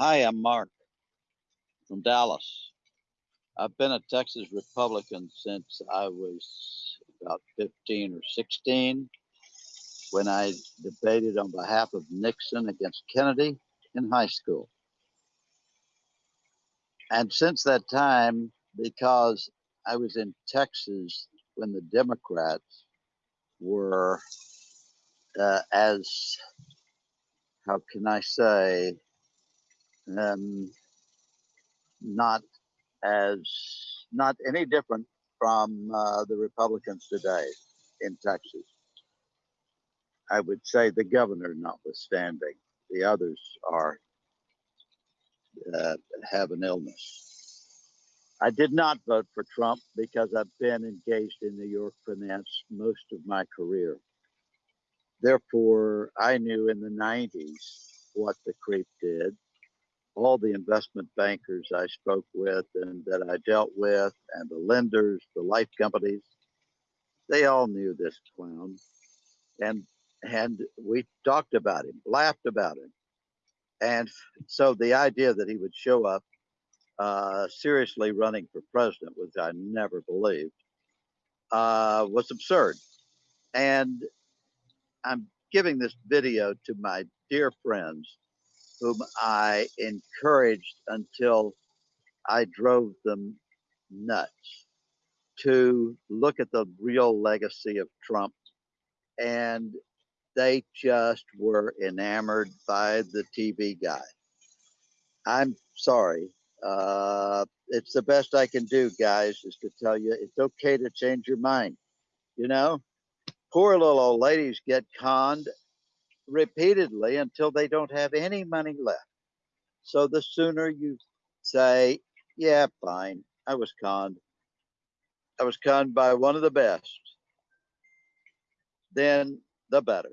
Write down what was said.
Hi, I'm Mark from Dallas. I've been a Texas Republican since I was about 15 or 16 when I debated on behalf of Nixon against Kennedy in high school. And since that time, because I was in Texas when the Democrats were uh, as, how can I say, um, not as not any different from uh, the Republicans today in Texas. I would say the governor, notwithstanding, the others are uh, have an illness. I did not vote for Trump because I've been engaged in New York finance most of my career. Therefore, I knew in the 90s what the creep did all the investment bankers I spoke with and that I dealt with, and the lenders, the life companies, they all knew this clown, and and we talked about him, laughed about him, and so the idea that he would show up uh, seriously running for president, which I never believed, uh, was absurd, and I'm giving this video to my dear friends whom I encouraged until I drove them nuts to look at the real legacy of Trump. And they just were enamored by the TV guy. I'm sorry. Uh, it's the best I can do, guys, is to tell you it's okay to change your mind. You know, poor little old ladies get conned repeatedly until they don't have any money left. So the sooner you say, yeah, fine, I was conned. I was conned by one of the best, then the better.